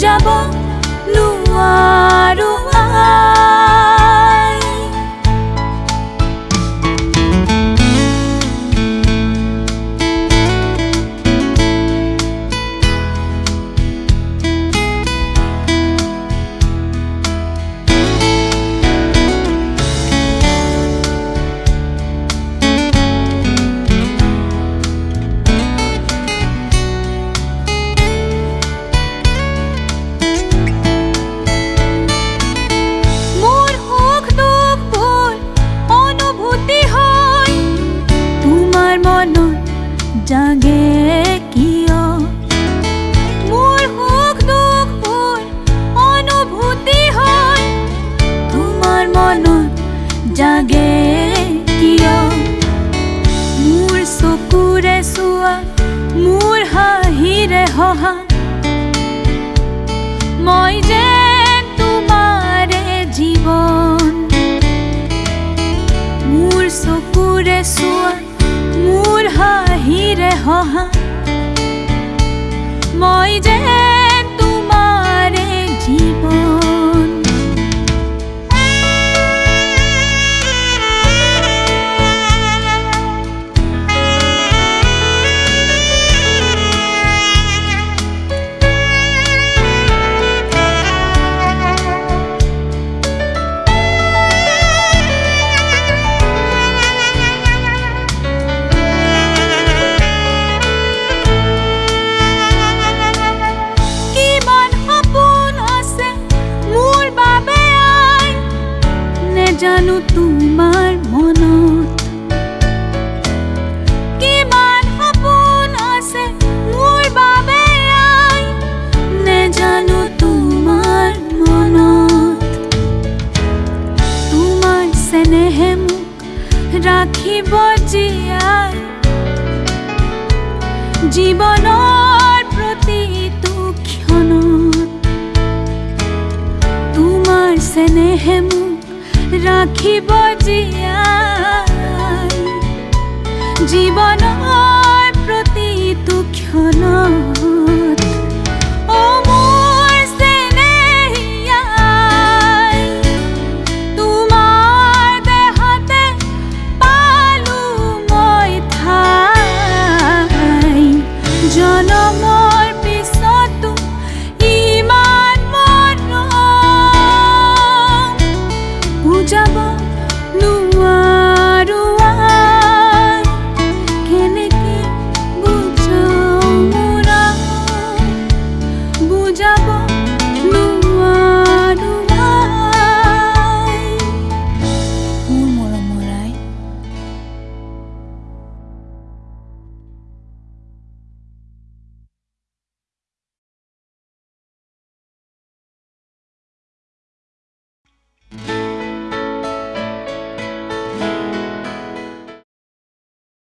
jabo nuwa ruwa জাগে কিয়? মোৰ চকুৰে চোৱা, মোৰ হাঁহিৰে হহা। মই যে তোমাৰে জীৱন। মোৰ চকুৰে চোৱা, মোৰ হাঁহিৰে হহা। মই যে তোমাৰ মনত? কিমান সপোন আছে মোৰ বাবে নেজানো তোমাৰ মনত। তোমাৰ চেনেহে মোক ৰাখিব জীয়াই। জীৱনৰ প্ৰতিটো ক্ষণত। তোমাৰ চেনেহে মোক আখি বজিয়া জীৱনৰ প্ৰতি তুক্ষণ 路啊。